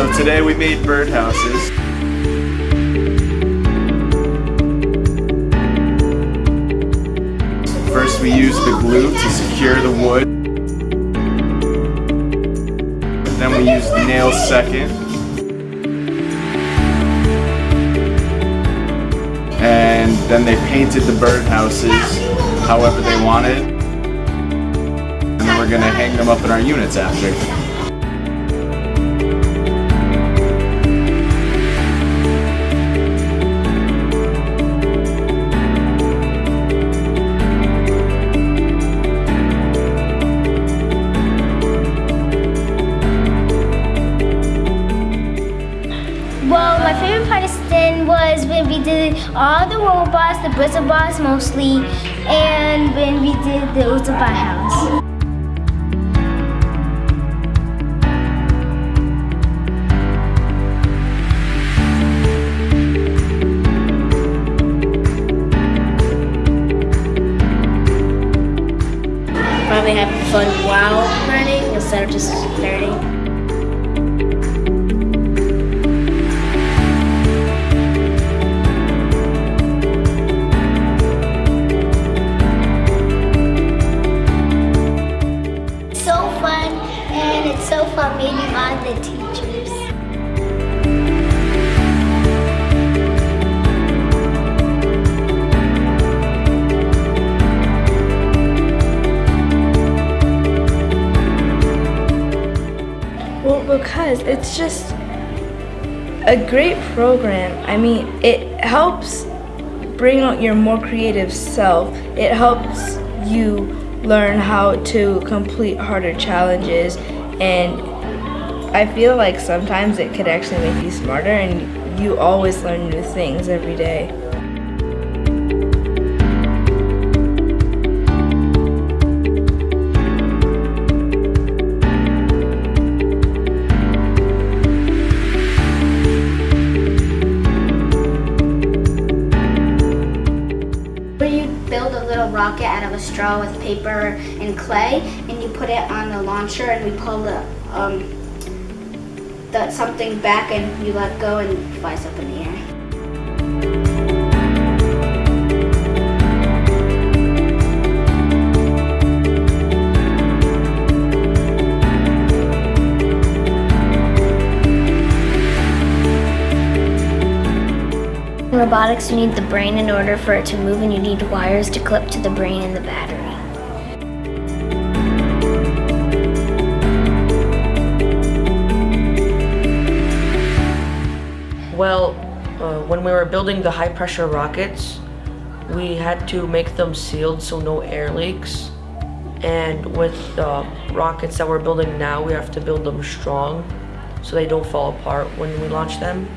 so today we made birdhouses. First we used the glue to secure the wood. Then we used nails second. And then they painted the birdhouses however they wanted. And then we're gonna hang them up in our units after. Was when we did all the robots, the Bristlebots mostly, and when we did the Utsubai house. Probably have fun while learning instead of just learning. Because it's just a great program. I mean, it helps bring out your more creative self. It helps you learn how to complete harder challenges and I feel like sometimes it could actually make you smarter and you always learn new things every day. Little rocket out of a straw with paper and clay, and you put it on the launcher, and we pull the um, the something back, and you let go, and it flies up in the air. Robotics, you need the brain in order for it to move, and you need wires to clip to the brain and the battery. Well, uh, when we were building the high pressure rockets, we had to make them sealed so no air leaks. And with the rockets that we're building now, we have to build them strong so they don't fall apart when we launch them.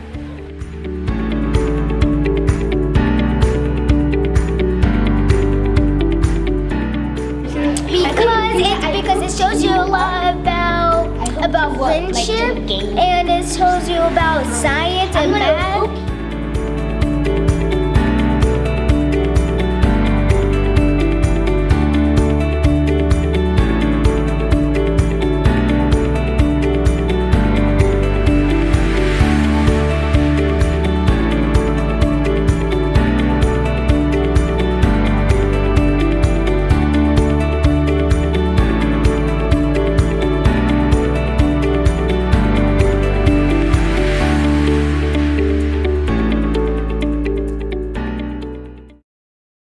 A lot about about friendship and it shows you about science and math